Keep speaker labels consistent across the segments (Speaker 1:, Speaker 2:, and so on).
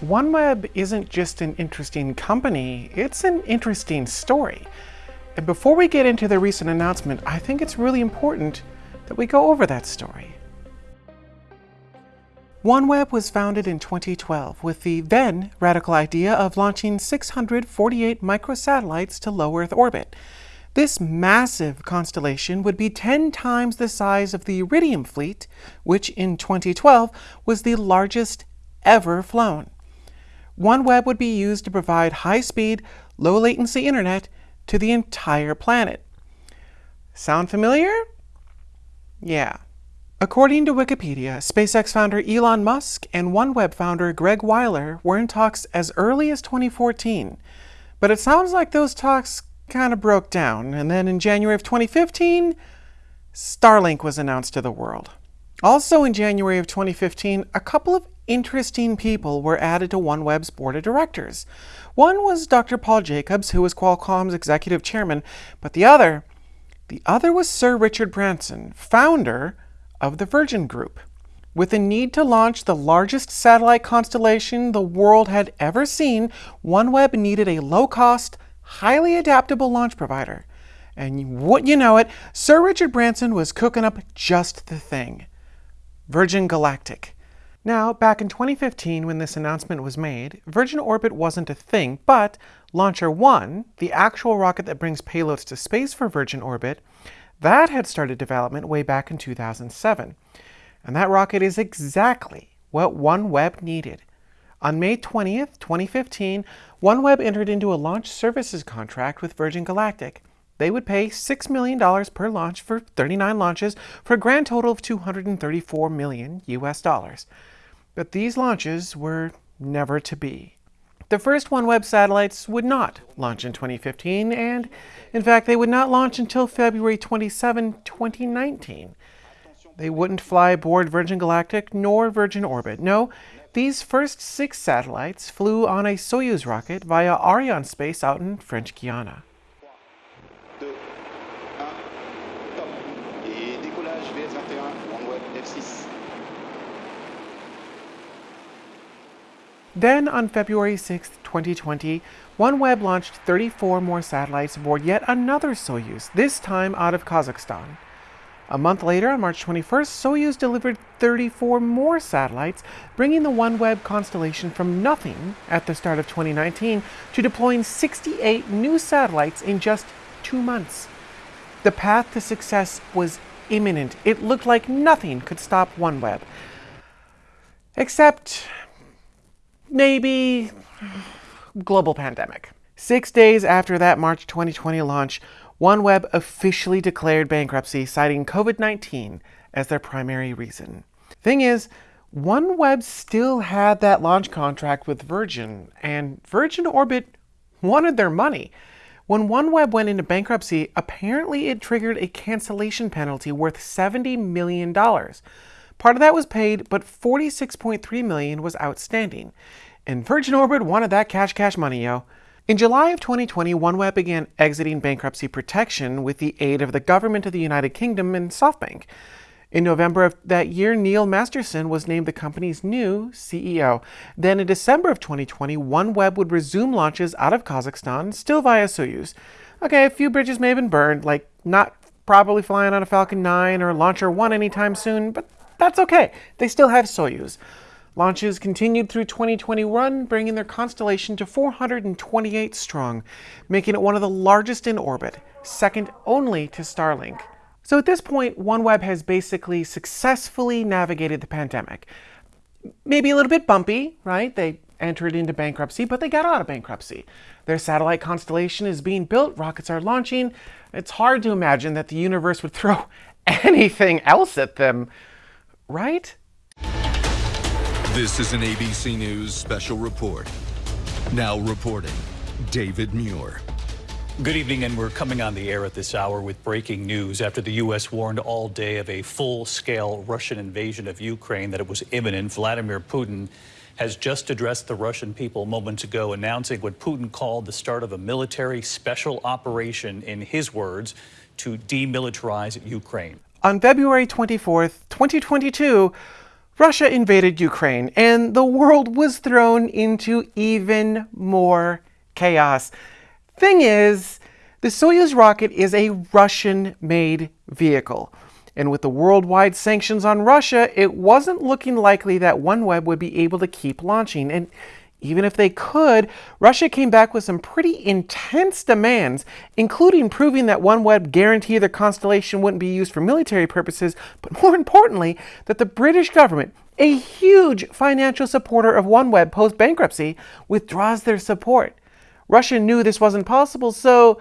Speaker 1: OneWeb isn't just an interesting company, it's an interesting story. And before we get into the recent announcement, I think it's really important that we go over that story. OneWeb was founded in 2012 with the then radical idea of launching 648 microsatellites to low Earth orbit. This massive constellation would be 10 times the size of the Iridium fleet, which in 2012 was the largest ever flown. OneWeb would be used to provide high-speed, low-latency internet to the entire planet. Sound familiar? Yeah. According to Wikipedia, SpaceX founder Elon Musk and OneWeb founder Greg Wyler were in talks as early as 2014. But it sounds like those talks kind of broke down, and then in January of 2015, Starlink was announced to the world. Also in January of 2015, a couple of interesting people were added to OneWeb's board of directors. One was Dr. Paul Jacobs, who was Qualcomm's executive chairman, but the other, the other was Sir Richard Branson, founder of the Virgin Group. With the need to launch the largest satellite constellation the world had ever seen, OneWeb needed a low-cost, highly adaptable launch provider. And wouldn't you know it, Sir Richard Branson was cooking up just the thing. Virgin Galactic. Now, back in 2015 when this announcement was made, Virgin Orbit wasn't a thing, but Launcher 1, the actual rocket that brings payloads to space for Virgin Orbit, that had started development way back in 2007. And that rocket is exactly what OneWeb needed. On May 20th, 2015, OneWeb entered into a launch services contract with Virgin Galactic. They would pay $6 million per launch for 39 launches for a grand total of 234 million US dollars but these launches were never to be. The first OneWeb satellites would not launch in 2015, and in fact, they would not launch until February 27, 2019. They wouldn't fly aboard Virgin Galactic nor Virgin Orbit. No, these first six satellites flew on a Soyuz rocket via Arianespace out in French Guiana. Then, on February 6, 2020, OneWeb launched 34 more satellites aboard yet another Soyuz, this time out of Kazakhstan. A month later, on March 21st, Soyuz delivered 34 more satellites, bringing the OneWeb constellation from nothing at the start of 2019 to deploying 68 new satellites in just two months. The path to success was imminent. It looked like nothing could stop OneWeb. Except maybe global pandemic. Six days after that March 2020 launch, OneWeb officially declared bankruptcy, citing COVID-19 as their primary reason. Thing is, OneWeb still had that launch contract with Virgin, and Virgin Orbit wanted their money. When OneWeb went into bankruptcy, apparently it triggered a cancellation penalty worth $70 million. Part of that was paid, but 46.3 million was outstanding. And Virgin Orbit wanted that cash cash money, yo. In July of 2020, OneWeb began exiting bankruptcy protection with the aid of the government of the United Kingdom and SoftBank. In November of that year, Neil Masterson was named the company's new CEO. Then in December of 2020, OneWeb would resume launches out of Kazakhstan, still via Soyuz. Okay, a few bridges may have been burned, like not probably flying on a Falcon 9 or Launcher 1 anytime soon, but that's okay. They still have Soyuz. Launches continued through 2021, bringing their constellation to 428 strong, making it one of the largest in orbit, second only to Starlink. So at this point, OneWeb has basically successfully navigated the pandemic. Maybe a little bit bumpy, right? They entered into bankruptcy, but they got out of bankruptcy. Their satellite constellation is being built, rockets are launching. It's hard to imagine that the universe would throw anything else at them right?
Speaker 2: This is an ABC News special report. Now reporting, David Muir.
Speaker 3: Good evening, and we're coming on the air at this hour with breaking news after the U.S. warned all day of a full-scale Russian invasion of Ukraine, that it was imminent. Vladimir Putin has just addressed the Russian people moments ago, announcing what Putin called the start of a military special operation, in his words, to demilitarize Ukraine.
Speaker 1: On February 24th, 2022, Russia invaded Ukraine, and the world was thrown into even more chaos. Thing is, the Soyuz rocket is a Russian made vehicle. And with the worldwide sanctions on Russia, it wasn't looking likely that OneWeb would be able to keep launching. And even if they could, Russia came back with some pretty intense demands, including proving that OneWeb guaranteed their constellation wouldn't be used for military purposes, but more importantly, that the British government, a huge financial supporter of OneWeb post bankruptcy, withdraws their support. Russia knew this wasn't possible, so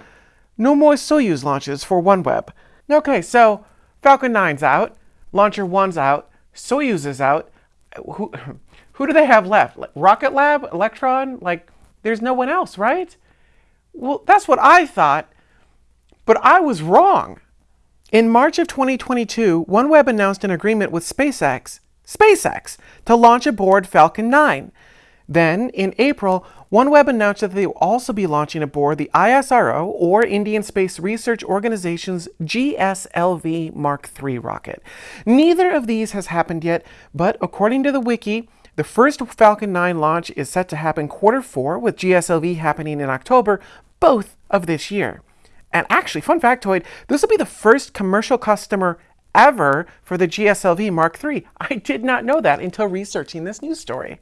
Speaker 1: no more Soyuz launches for OneWeb. Okay, so Falcon 9's out, Launcher 1's out, Soyuz is out. Who, who do they have left? Rocket Lab? Electron? Like, there's no one else, right? Well, that's what I thought, but I was wrong. In March of 2022, OneWeb announced an agreement with SpaceX, SpaceX, to launch aboard Falcon 9. Then, in April, OneWeb announced that they will also be launching aboard the ISRO, or Indian Space Research Organization's GSLV Mark III rocket. Neither of these has happened yet, but according to the wiki, the first Falcon 9 launch is set to happen quarter four, with GSLV happening in October, both of this year. And actually, fun factoid, this will be the first commercial customer ever for the GSLV Mark III. I did not know that until researching this news story.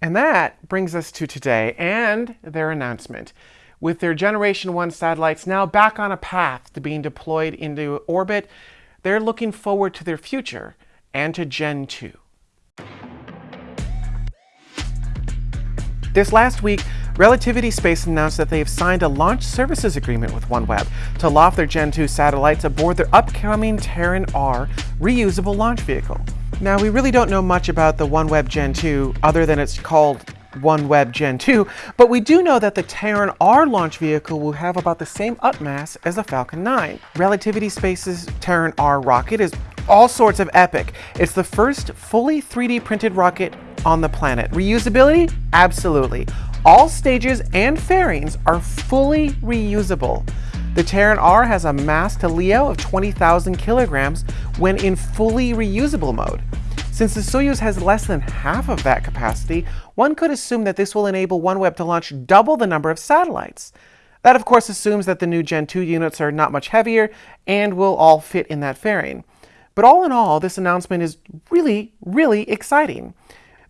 Speaker 1: And that brings us to today and their announcement. With their Generation 1 satellites now back on a path to being deployed into orbit, they're looking forward to their future and to Gen 2. This last week, Relativity Space announced that they have signed a launch services agreement with OneWeb to loft their Gen 2 satellites aboard their upcoming Terran R reusable launch vehicle. Now, we really don't know much about the OneWeb Gen 2 other than it's called OneWeb Gen 2, but we do know that the Terran R launch vehicle will have about the same up mass as the Falcon 9. Relativity Space's Terran R rocket is all sorts of epic. It's the first fully 3D printed rocket on the planet. Reusability? Absolutely. All stages and fairings are fully reusable. The Terran R has a mass to LEO of 20,000 kilograms when in fully reusable mode. Since the Soyuz has less than half of that capacity, one could assume that this will enable OneWeb to launch double the number of satellites. That of course assumes that the new Gen 2 units are not much heavier and will all fit in that fairing. But all in all, this announcement is really, really exciting.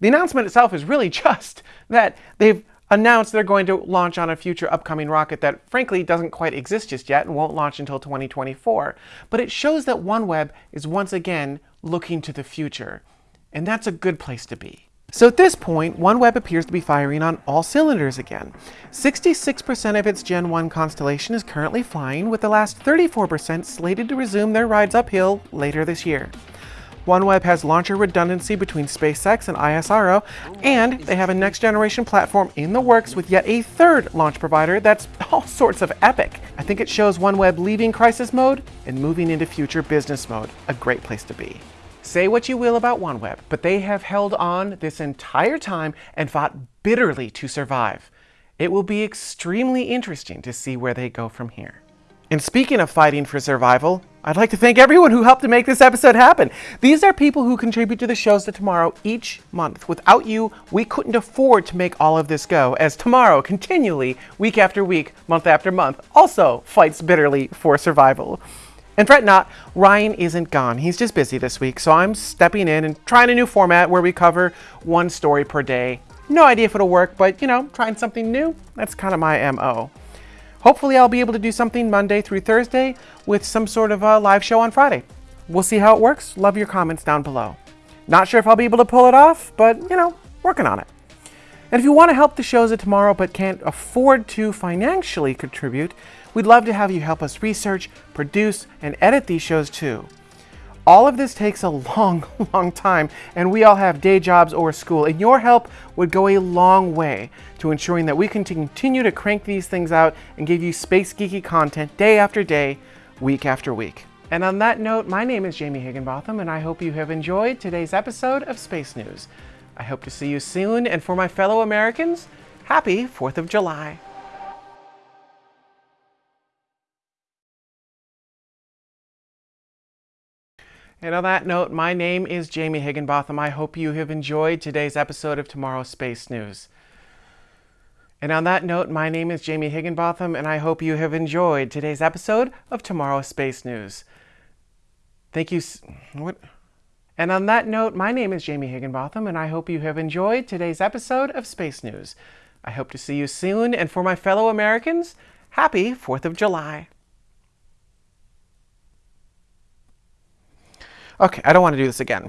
Speaker 1: The announcement itself is really just that they've announced they're going to launch on a future upcoming rocket that frankly doesn't quite exist just yet and won't launch until 2024. But it shows that OneWeb is once again looking to the future. And that's a good place to be. So at this point, OneWeb appears to be firing on all cylinders again. 66% of its Gen 1 constellation is currently flying, with the last 34% slated to resume their rides uphill later this year. OneWeb has launcher redundancy between SpaceX and ISRO, and they have a next generation platform in the works with yet a third launch provider that's all sorts of epic. I think it shows OneWeb leaving crisis mode and moving into future business mode. A great place to be. Say what you will about OneWeb, but they have held on this entire time and fought bitterly to survive. It will be extremely interesting to see where they go from here. And speaking of fighting for survival, I'd like to thank everyone who helped to make this episode happen. These are people who contribute to the shows to tomorrow each month. Without you, we couldn't afford to make all of this go, as tomorrow continually, week after week, month after month, also fights bitterly for survival. And fret not, Ryan isn't gone. He's just busy this week, so I'm stepping in and trying a new format where we cover one story per day. No idea if it'll work, but you know, trying something new, that's kind of my MO. Hopefully I'll be able to do something Monday through Thursday with some sort of a live show on Friday. We'll see how it works. Love your comments down below. Not sure if I'll be able to pull it off, but you know, working on it. And if you want to help the shows of tomorrow but can't afford to financially contribute, we'd love to have you help us research, produce, and edit these shows too. All of this takes a long, long time, and we all have day jobs or school, and your help would go a long way to ensuring that we can continue to crank these things out and give you space geeky content day after day, week after week. And on that note, my name is Jamie Higginbotham, and I hope you have enjoyed today's episode of Space News. I hope to see you soon, and for my fellow Americans, happy 4th of July. And on that note, my name is Jamie Higginbotham. I hope you have enjoyed today's episode of Tomorrow's Space News. And on that note, my name is Jamie Higginbotham, and I hope you have enjoyed today's episode of Tomorrow's Space News. Thank you. What? And on that note, my name is Jamie Higginbotham, and I hope you have enjoyed today's episode of Space News. I hope to see you soon, and for my fellow Americans, happy 4th of July. Okay, I don't want to do this again.